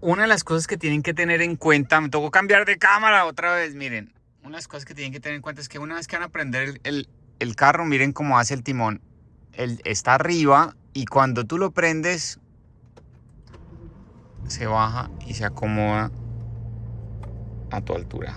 una de las cosas que tienen que tener en cuenta, me tocó cambiar de cámara otra vez, miren. Una de las cosas que tienen que tener en cuenta es que una vez que van a prender el, el carro, miren cómo hace el timón. Él está arriba y cuando tú lo prendes, se baja y se acomoda a tu altura.